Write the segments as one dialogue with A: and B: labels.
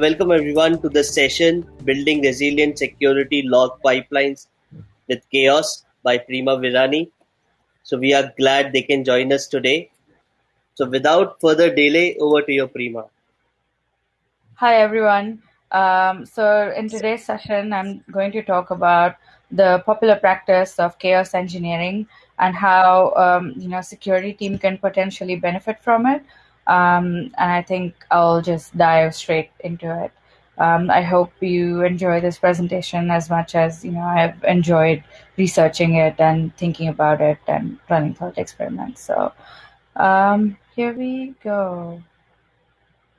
A: welcome everyone to the session Building Resilient Security Log Pipelines with Chaos by Prima Virani. So we are glad they can join us today. So without further delay, over to your Prima.
B: Hi everyone. Um, so in today's session, I'm going to talk about the popular practice of chaos engineering and how um, you know security team can potentially benefit from it. Um, and I think I'll just dive straight into it. Um, I hope you enjoy this presentation as much as you know I've enjoyed researching it and thinking about it and running thought experiments. So um, here we go.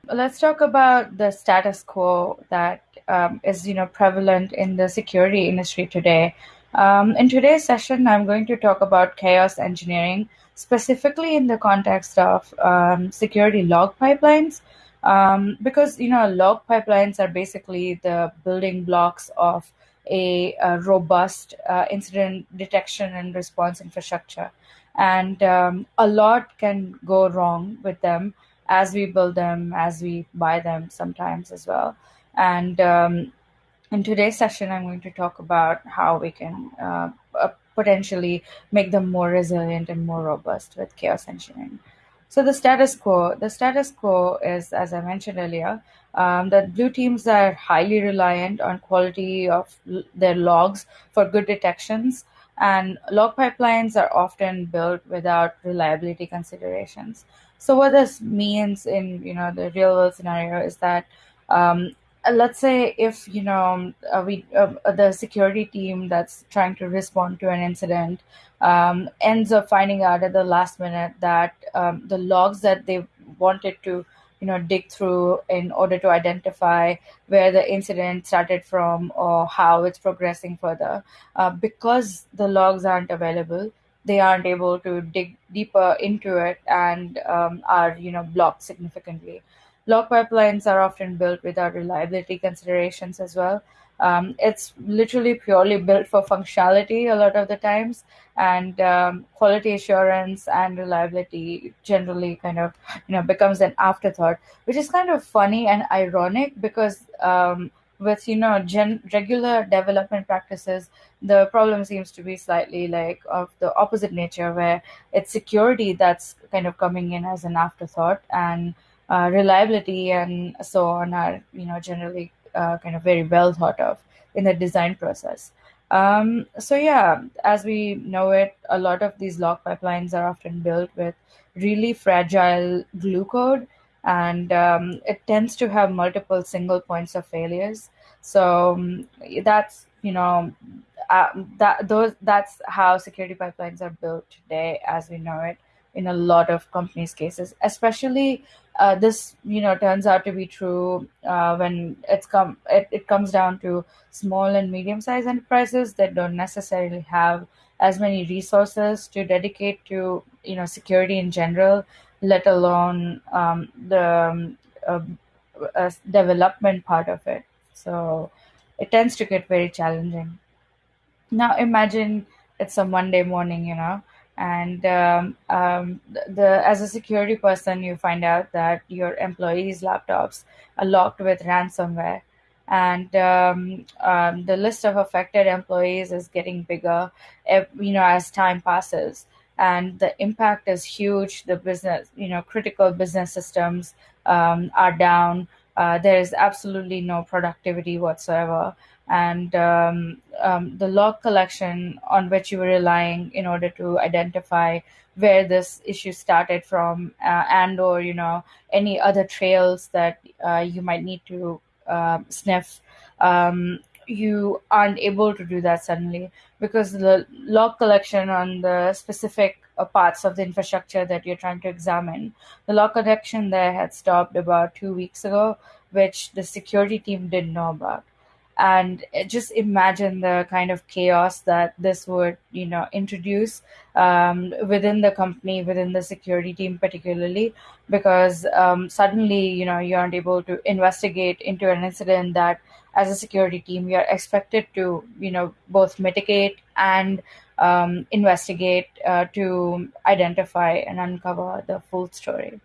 B: Let's talk about the status quo that um, is you know prevalent in the security industry today. Um, in today's session, I'm going to talk about chaos engineering, specifically in the context of um, security log pipelines. Um, because you know log pipelines are basically the building blocks of a, a robust uh, incident detection and response infrastructure. And um, a lot can go wrong with them as we build them as we buy them sometimes as well. And um, in today's session i'm going to talk about how we can uh, uh, potentially make them more resilient and more robust with chaos engineering so the status quo, the status quo is, as I mentioned earlier, um, that blue teams are highly reliant on quality of their logs for good detections, and log pipelines are often built without reliability considerations. So what this means in you know the real world scenario is that um, uh, let's say if you know uh, we uh, the security team that's trying to respond to an incident um, ends up finding out at the last minute that um, the logs that they wanted to you know dig through in order to identify where the incident started from or how it's progressing further uh, because the logs aren't available they aren't able to dig deeper into it and um, are you know blocked significantly Log pipelines are often built without reliability considerations as well. Um, it's literally purely built for functionality a lot of the times, and um, quality assurance and reliability generally kind of you know becomes an afterthought, which is kind of funny and ironic because um, with you know gen- regular development practices, the problem seems to be slightly like of the opposite nature, where it's security that's kind of coming in as an afterthought and uh, reliability and so on are you know generally uh, kind of very well thought of in the design process. Um, so yeah, as we know it, a lot of these log pipelines are often built with really fragile glue code, and um, it tends to have multiple single points of failures. So um, that's you know uh, that those that's how security pipelines are built today as we know it in a lot of companies cases especially uh, this you know turns out to be true uh, when it's come it, it comes down to small and medium sized enterprises that don't necessarily have as many resources to dedicate to you know security in general let alone um, the um, uh, development part of it. So it tends to get very challenging. Now imagine it's a monday morning you know and um, um, the, as a security person you find out that your employees laptops are locked with ransomware. And um, um, the list of affected employees is getting bigger you know as time passes. And the impact is huge. The business you know critical business systems um, are down. Uh, there is absolutely no productivity whatsoever and um, um, the log collection on which you were relying in order to identify where this issue started from uh, and or you know any other trails that uh, you might need to uh, sniff um, you aren't able to do that suddenly because the log collection on the specific uh, parts of the infrastructure that you're trying to examine the log collection there had stopped about two weeks ago which the security team didn't know about and just imagine the kind of chaos that this would you know introduce um, within the company within the security team particularly because um, suddenly you know you aren't able to investigate into an incident that as a security team you're expected to you know both mitigate and um, investigate uh, to identify and uncover the full story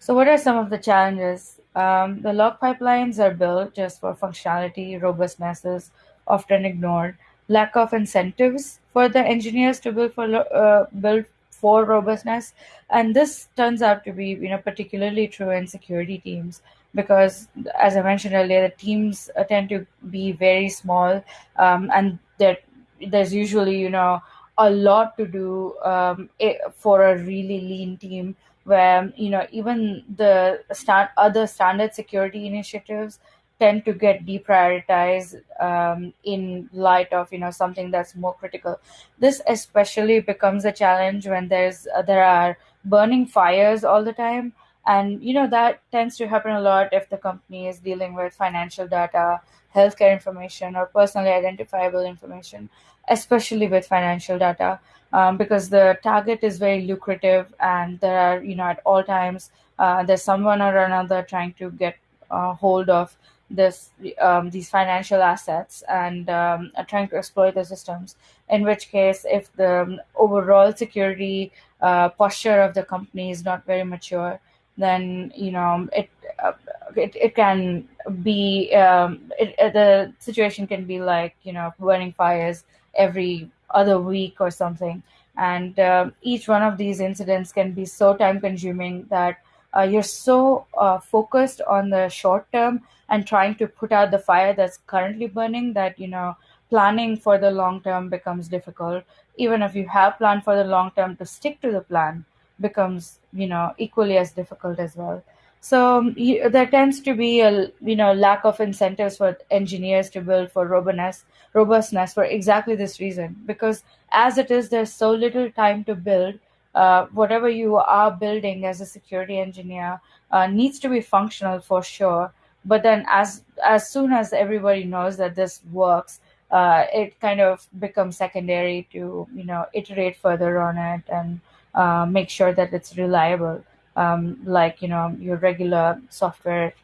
B: So, what are some of the challenges? Um, the log pipelines are built just for functionality, robustness is often ignored. Lack of incentives for the engineers to build for uh, build for robustness, and this turns out to be you know particularly true in security teams because, as I mentioned earlier, the teams tend to be very small, um, and there's usually you know a lot to do um, for a really lean team where you know even the start other standard security initiatives tend to get deprioritized um, in light of you know something that's more critical. This especially becomes a challenge when there's uh, there are burning fires all the time and you know that tends to happen a lot if the company is dealing with financial data healthcare information or personally identifiable information especially with financial data um, because the target is very lucrative and there are you know at all times uh, there's someone or another trying to get uh, hold of this um, these financial assets and um, trying to exploit the systems. In which case if the overall security uh, posture of the company is not very mature then you know it uh, it, it can be um, it, uh, the situation can be like you know burning fires every other week or something. And uh, each one of these incidents can be so time consuming that uh, you're so uh, focused on the short term and trying to put out the fire that's currently burning that you know planning for the long term becomes difficult. Even if you have planned for the long term to stick to the plan becomes you know equally as difficult as well. So um, you, there tends to be a you know lack of incentives for engineers to build for robustness robustness for exactly this reason. Because as it is there's so little time to build. Uh, whatever you are building as a security engineer uh, needs to be functional for sure. But then as as soon as everybody knows that this works uh, it kind of becomes secondary to you know iterate further on it and uh, make sure that it's reliable, um, like you know your regular software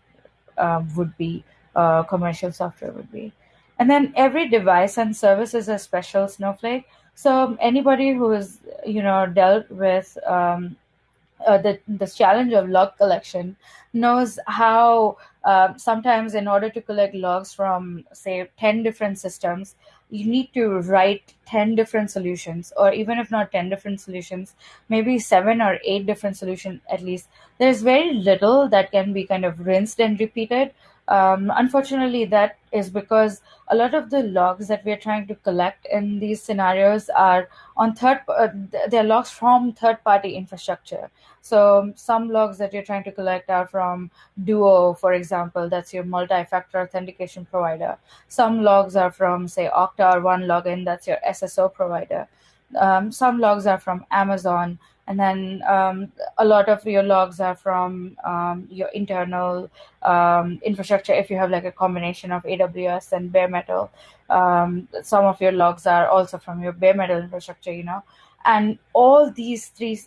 B: um, would be, uh, commercial software would be. And then every device and service is a special snowflake. So anybody who has you know dealt with um, uh, the the challenge of log collection knows how uh, sometimes in order to collect logs from say 10 different systems you need to write 10 different solutions or even if not 10 different solutions maybe 7 or 8 different solutions at least. There's very little that can be kind of rinsed and repeated um, unfortunately that is because a lot of the logs that we're trying to collect in these scenarios are on third uh, they're logs from third party infrastructure. So some logs that you're trying to collect are from duo for example that's your multi-factor authentication provider. Some logs are from say okta or OneLogin that's your sso provider. Um, some logs are from amazon and then um, a lot of your logs are from um, your internal um, infrastructure if you have like a combination of aws and bare metal. Um, some of your logs are also from your bare metal infrastructure you know. And all these three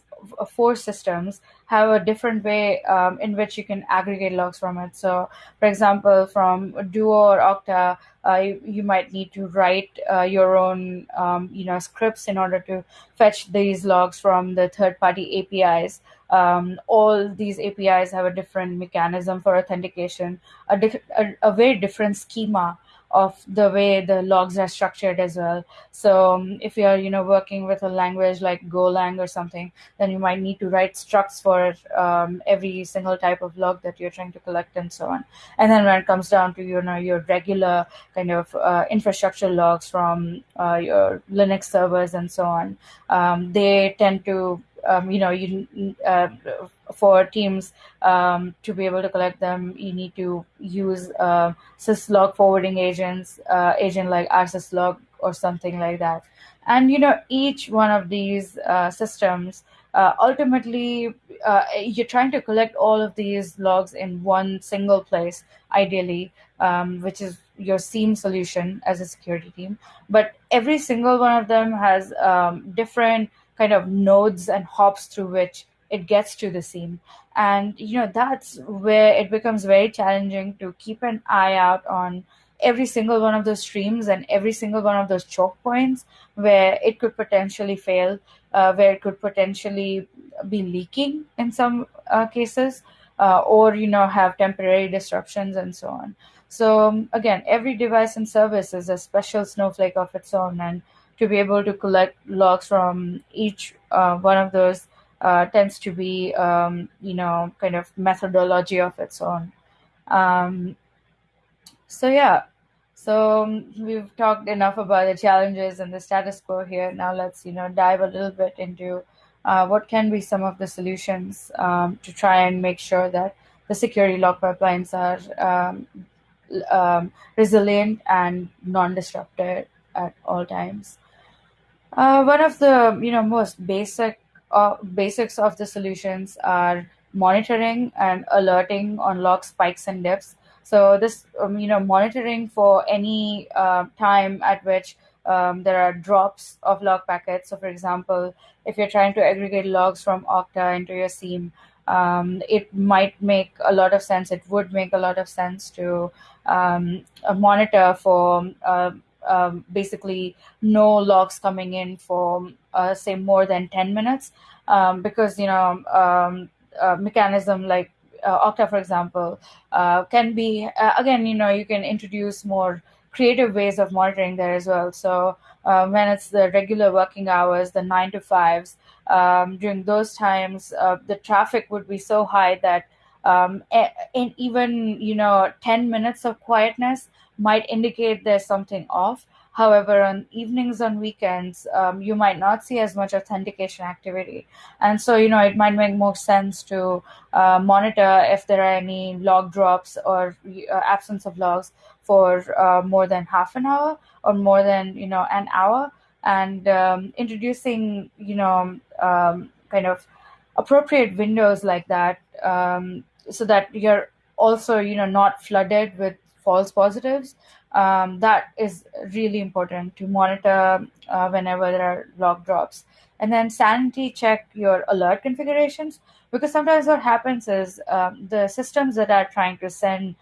B: four systems have a different way um, in which you can aggregate logs from it. So, for example, from Duo or Okta, uh, you, you, might need to write uh, your own, um, you know, scripts in order to fetch these logs from the third-party APIs. Um, all these APIs have a different mechanism for authentication, a, diff- a, a very different schema of the way the logs are structured as well. So um, if you're you know working with a language like Golang or something, then you might need to write structs for um, every single type of log that you're trying to collect and so on. And then when it comes down to you know your regular kind of uh, infrastructure logs from uh, your Linux servers and so on, um, they tend to um, you know you uh, for teams um, to be able to collect them you need to use uh, syslog forwarding agents uh, agent like rsyslog or something like that. And you know each one of these uh, systems uh, ultimately uh, you're trying to collect all of these logs in one single place ideally um, which is your SIEM solution as a security team. But every single one of them has um, different kind of nodes and hops through which it gets to the SIEM and you know that's where it becomes very challenging to keep an eye out on every single one of those streams and every single one of those choke points where it could potentially fail uh, where it could potentially be leaking in some uh, cases uh, or you know have temporary disruptions and so on. So um, again, every device and service is a special snowflake of its own, and to be able to collect logs from each uh, one of those uh, tends to be um, you know kind of methodology of its own. Um, so yeah, so um, we've talked enough about the challenges and the status quo here. Now let's you know dive a little bit into uh, what can be some of the solutions um, to try and make sure that the security log pipelines are um, um, resilient and non-disrupted at all times. Uh, one of the you know most basic basics of the solutions are monitoring and alerting on log spikes and dips. So this um, you know monitoring for any uh, time at which um, there are drops of log packets. So for example, if you're trying to aggregate logs from Okta into your SIEM, um, it might make a lot of sense. It would make a lot of sense to um, monitor for uh, um, basically no logs coming in for uh, say more than 10 minutes um, because you know um, a mechanism like uh, Okta, for example, uh, can be uh, again you know you can introduce more creative ways of monitoring there as well. So uh, when it's the regular working hours, the nine to fives, um, during those times, uh, the traffic would be so high that um, in even you know 10 minutes of quietness might indicate there's something off. However on evenings on weekends um, you might not see as much authentication activity. And so you know it might make more sense to uh, monitor if there are any log drops or uh, absence of logs for uh, more than half an hour or more than you know an hour. And um, introducing you know um, kind of appropriate windows like that um, so that you're also you know not flooded with false positives um, that is really important to monitor uh, whenever there are log drops. And then sanity check your alert configurations because sometimes what happens is um, the systems that are trying to send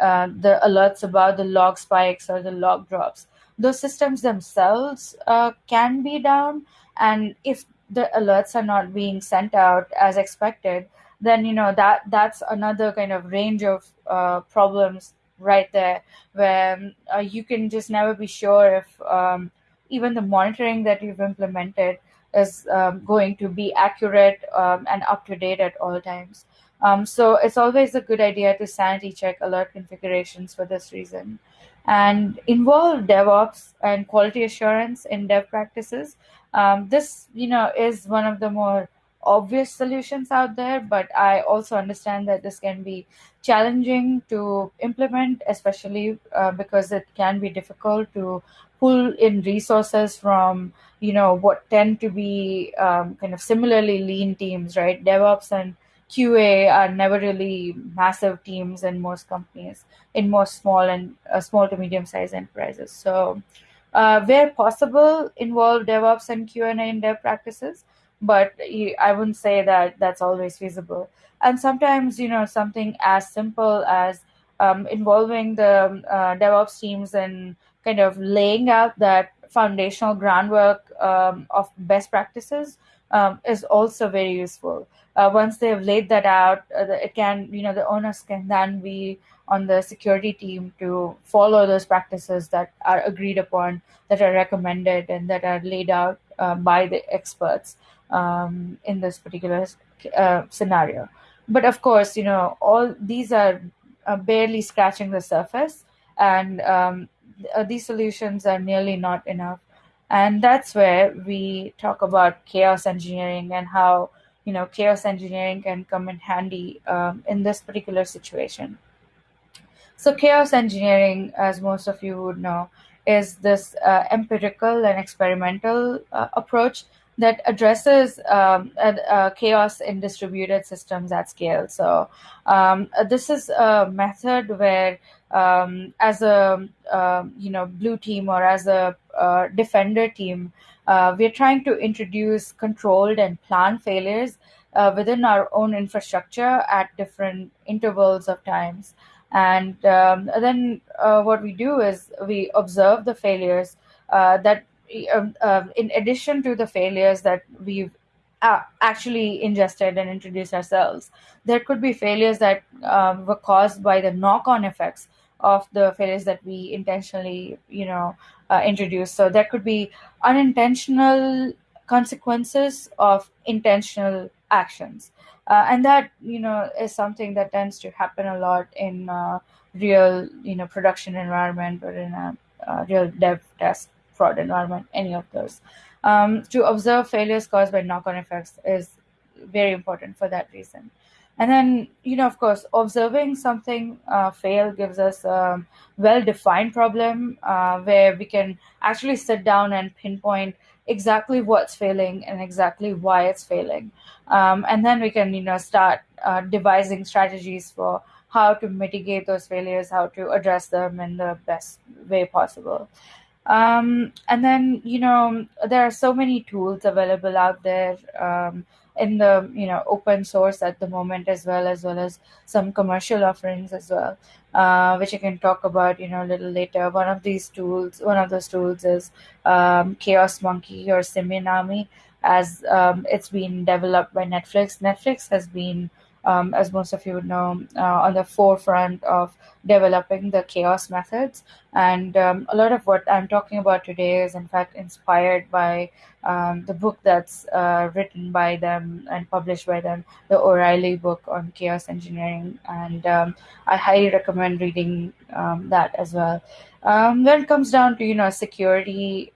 B: uh, the alerts about the log spikes or the log drops those systems themselves uh, can be down. And if the alerts are not being sent out as expected then you know that that's another kind of range of uh, problems right there where uh, you can just never be sure if um, even the monitoring that you've implemented is um, going to be accurate um, and up to date at all times. Um, so it's always a good idea to sanity check alert configurations for this reason and involve DevOps and quality assurance in dev practices. Um, this, you know, is one of the more obvious solutions out there, but I also understand that this can be challenging to implement, especially uh, because it can be difficult to pull in resources from you know what tend to be um, kind of similarly lean teams, right? DevOps and QA are never really massive teams in most companies, in most small and uh, small to medium sized enterprises. So, uh, where possible, involve DevOps and QA in dev practices but I wouldn't say that that's always feasible. And sometimes, you know, something as simple as um, involving the uh, DevOps teams and kind of laying out that foundational groundwork um, of best practices um, is also very useful. Uh, once they've laid that out, uh, it can, you know, the owners can then be on the security team to follow those practices that are agreed upon, that are recommended, and that are laid out uh, by the experts um, in this particular uh, scenario. But of course, you know, all these are uh, barely scratching the surface, and um, uh, these solutions are nearly not enough. And that's where we talk about chaos engineering and how you know chaos engineering can come in handy um, in this particular situation. So, chaos engineering, as most of you would know, is this uh, empirical and experimental uh, approach that addresses um, uh, chaos in distributed systems at scale. So um, uh, this is a method where, um, as a uh, you know blue team or as a uh, defender team, uh, we're trying to introduce controlled and planned failures uh, within our own infrastructure at different intervals of times. And um, then what we do is we observe the failures that um, um, in addition to the failures that we've uh, actually ingested and introduced ourselves. There could be failures that um, were caused by the knock-on effects of the failures that we intentionally, you know, uh, introduce. So there could be unintentional consequences of intentional actions, uh, and that you know is something that tends to happen a lot in uh, real, you know, production environment or in a uh, real dev test prod environment. Any of those. Um, to observe failures caused by knock-on effects is very important for that reason and then you know of course observing something uh, fail gives us a well-defined problem uh, where we can actually sit down and pinpoint exactly what's failing and exactly why it's failing um, and then we can you know start uh, devising strategies for how to mitigate those failures how to address them in the best way possible um, and then you know there are so many tools available out there um, in the you know open source at the moment as well as well as some commercial offerings as well uh, which i can talk about you know a little later. One of these tools one of those tools is um, chaos monkey or simian as um, it's been developed by netflix. Netflix has been um, as most of you would know, uh, on the forefront of developing the chaos methods. And um, a lot of what I'm talking about today is, in fact, inspired by um, the book that's uh, written by them and published by them, the O'Reilly book on chaos engineering. And um, I highly recommend reading um, that as well. Um, when it comes down to you know security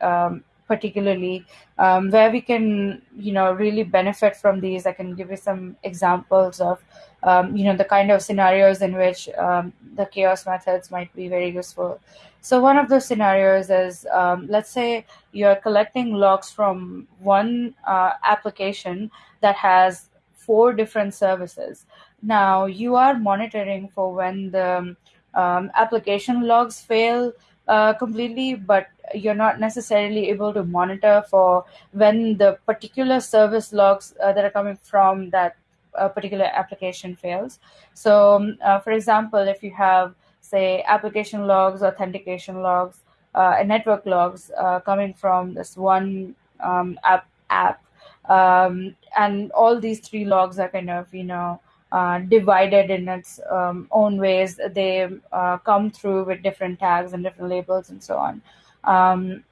B: particularly um, where we can you know really benefit from these. I can give you some examples of um, you know the kind of scenarios in which um, the chaos methods might be very useful. So one of those scenarios is um, let's say you're collecting logs from one uh, application that has four different services. Now you are monitoring for when the um, application logs fail uh, completely, but you're not necessarily able to monitor for when the particular service logs uh, that are coming from that uh, particular application fails. So, um, uh, for example, if you have, say, application logs, authentication logs, uh, and network logs coming from this one um, app, app um, and all these three logs are kind of, you know, uh, divided in its um, own ways. They uh, come through with different tags and different labels and so on. Um,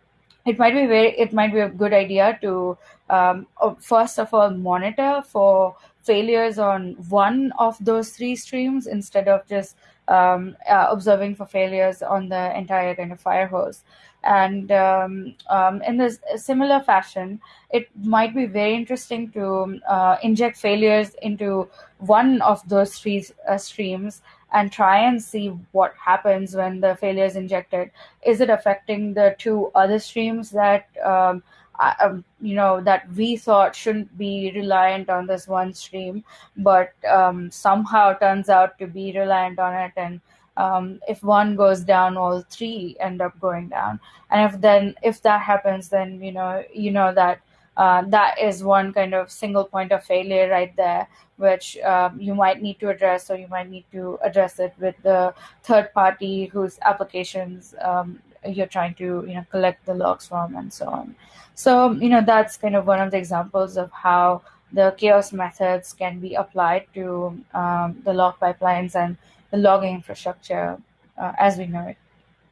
B: it might be very. It might be a good idea to um, first of all monitor for failures on one of those three streams instead of just um, uh, observing for failures on the entire kind of fire hose. And um, um, in this similar fashion, it might be very interesting to uh, inject failures into one of those three uh, streams and try and see what happens when the failure is injected. Is it affecting the two other streams that um, um, you know that we thought shouldn't be reliant on this one stream but um, somehow turns out to be reliant on it and um, if one goes down all three end up going down. And if then if that happens then you know you know that uh, that is one kind of single point of failure right there which um, you might need to address or you might need to address it with the third party whose applications um, you're trying to you know collect the logs from and so on. So you know that's kind of one of the examples of how the chaos methods can be applied to um, the log pipelines and logging infrastructure uh, as we know it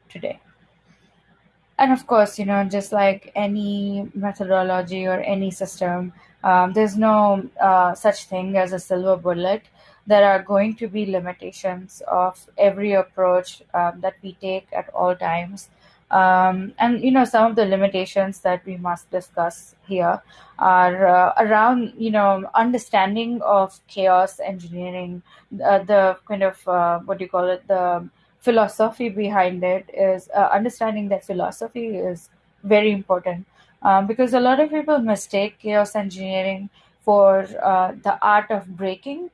B: today. And of course you know just like any methodology or any system um, there's no uh, such thing as a silver bullet. There are going to be limitations of every approach um, that we take at all times um, and you know some of the limitations that we must discuss here are uh, around you know understanding of chaos engineering uh, the kind of uh, what do you call it the philosophy behind it is uh, understanding that philosophy is very important. Um, because a lot of people mistake chaos engineering for uh, the art of breaking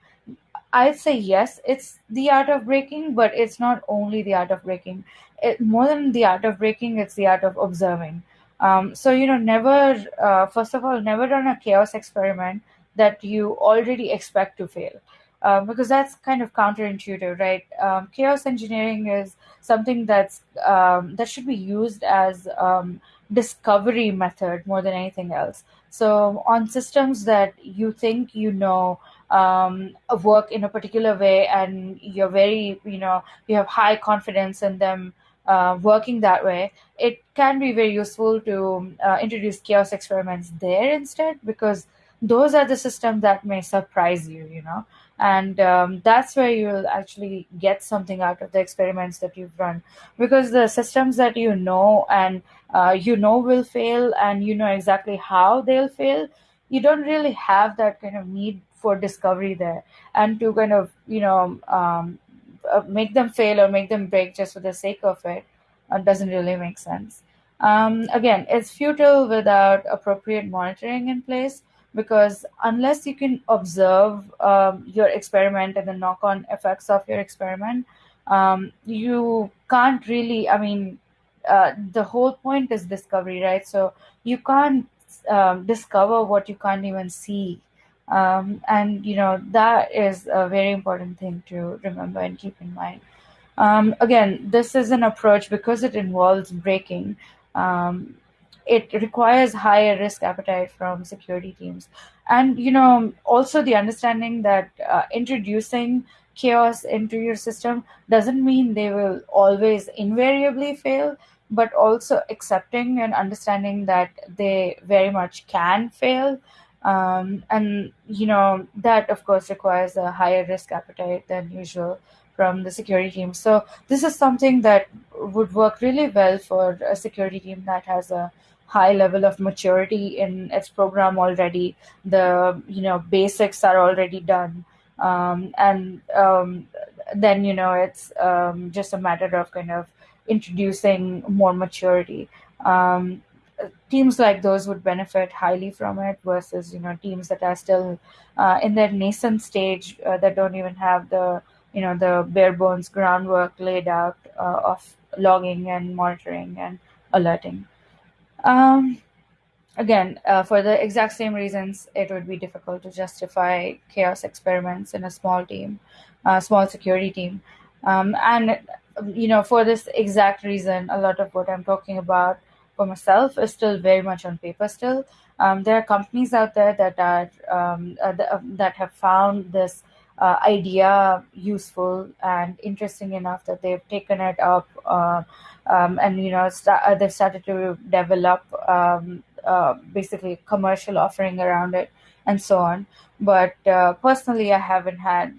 B: I'd say yes, it's the art of breaking, but it's not only the art of breaking. It, more than the art of breaking, it's the art of observing. Um, so, you know, never, uh, first of all, never run a chaos experiment that you already expect to fail. Um, because that's kind of counterintuitive, right? Um, chaos engineering is something that's um, that should be used as um, discovery method more than anything else So on systems that you think you know um, work in a particular way, and you're very, you know, you have high confidence in them uh, working that way, it can be very useful to uh, introduce chaos experiments there instead because those are the systems that may surprise you, you know, and um, that's where you'll actually get something out of the experiments that you've run because the systems that you know and uh, you know will fail and you know exactly how they'll fail you don't really have that kind of need for discovery there and to kind of you know um, uh, make them fail or make them break just for the sake of it uh, doesn't really make sense. Um, again it's futile without appropriate monitoring in place because unless you can observe um, your experiment and the knock-on effects of your experiment um, you can't really i mean uh, the whole point is discovery right? So you can't um, discover what you can't even see um, and you know that is a very important thing to remember and keep in mind. Um, again this is an approach because it involves breaking um, it requires higher risk appetite from security teams. And you know also the understanding that uh, introducing chaos into your system doesn't mean they will always invariably fail but also accepting and understanding that they very much can fail um, and you know that of course requires a higher risk appetite than usual from the security team. So this is something that would work really well for a security team that has a high level of maturity in its program already. The you know basics are already done. Um, and um, then you know it's um, just a matter of kind of introducing more maturity. Um, teams like those would benefit highly from it versus you know teams that are still uh, in their nascent stage uh, that don't even have the you know the bare bones groundwork laid out uh, of logging and monitoring and alerting. Um, again uh, for the exact same reasons it would be difficult to justify chaos experiments in a small team a small security team. Um, and you know for this exact reason a lot of what i'm talking about for myself is still very much on paper still. Um, there are companies out there that are um, uh, uh, that have found this uh, idea useful and interesting enough that they've taken it up uh, um, and you know st- uh, they've started to develop um, uh, basically commercial offering around it and so on. But personally, I haven't had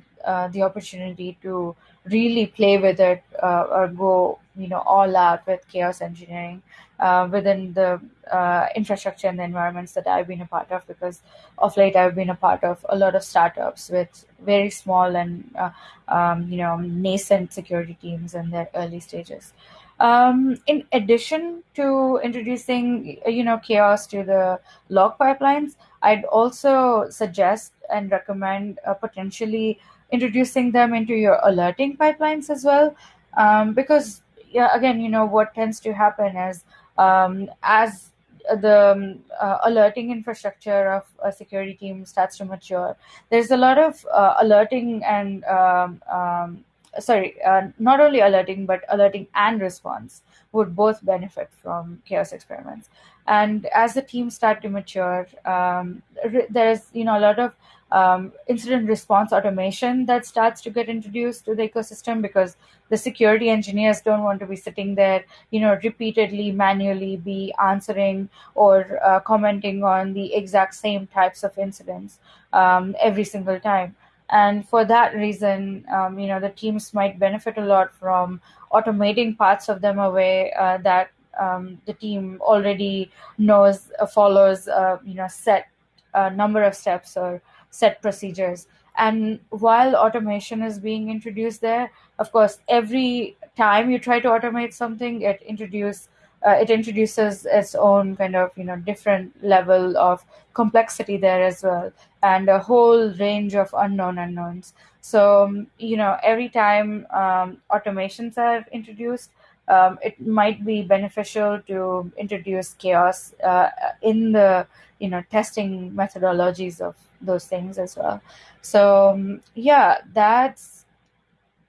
B: the opportunity to really play with it or go you know all out with chaos engineering uh, within the uh, infrastructure and the environments that I've been a part of because of late I've been a part of a lot of startups with very small and uh, um, you know nascent security teams in their early stages. Um, in addition to introducing you know chaos to the log pipelines, I'd also suggest and recommend uh, potentially introducing them into your alerting pipelines as well um, because yeah, again, you know, what tends to happen is um, as the um, uh, alerting infrastructure of a security team starts to mature, there's a lot of uh, alerting and um, um, sorry, uh, not only alerting but alerting and response would both benefit from chaos experiments. And as the teams start to mature, um, there's you know a lot of um, incident response automation that starts to get introduced to the ecosystem because the security engineers don't want to be sitting there, you know, repeatedly manually be answering or uh, commenting on the exact same types of incidents um, every single time. And for that reason, um, you know, the teams might benefit a lot from automating parts of them away uh, that um, the team already knows uh, follows, uh, you know, set a number of steps or set procedures. And while automation is being introduced there, of course, every time you try to automate something, it introduce uh, it introduces its own kind of you know different level of complexity there as well, and a whole range of unknown unknowns. So um, you know every time um, automations are introduced, um, it might be beneficial to introduce chaos uh, in the you know testing methodologies of those things as well. So um, yeah, that's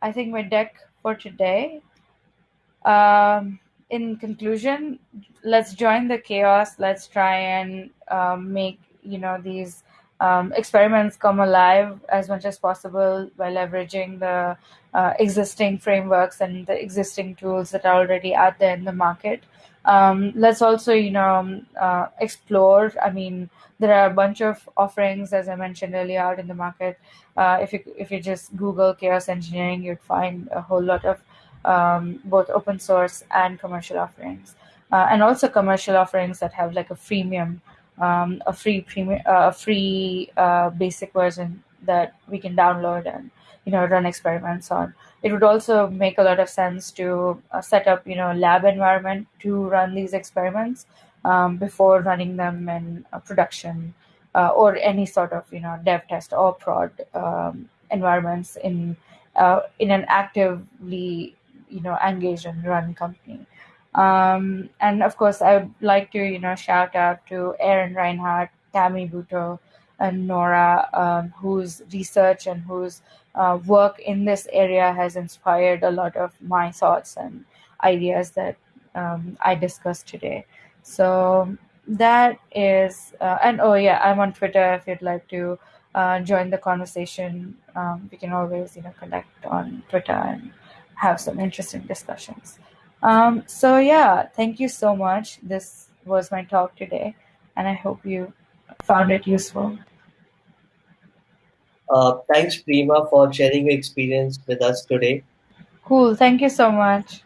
B: I think my deck for today. Um, in conclusion, let's join the chaos. Let's try and um, make you know these experiments come alive as much as possible by leveraging the uh, existing frameworks and the existing tools that are already out there in the market. Um, let's also, you know, uh, explore. I mean, there are a bunch of offerings, as I mentioned earlier, out in the market. Uh, if you if you just Google chaos engineering, you'd find a whole lot of um, both open source and commercial offerings, uh, and also commercial offerings that have like a freemium um, a free premium, uh, free uh, basic version that we can download and you know run experiments on. It would also make a lot of sense to uh, set up you know lab environment to run these experiments um, before running them in production uh, or any sort of you know dev test or prod um, environments in uh, in an actively you know engaged and run company. Um, and of course, I would like to, you know, shout out to Aaron Rinehart, Tammy Butow, and Nora, um, whose research and whose uh, work in this area has inspired a lot of my thoughts and ideas that um, I discussed today. So that is, uh, and oh yeah, I'm on Twitter if you'd like to uh, join the conversation. Um, we can always, you know, connect on Twitter and have some interesting discussions. Um, so yeah, thank you so much. This was my talk today, and I hope you found it useful.
A: Uh, thanks, Prima, for sharing your experience with us today.
B: Cool. Thank you so much.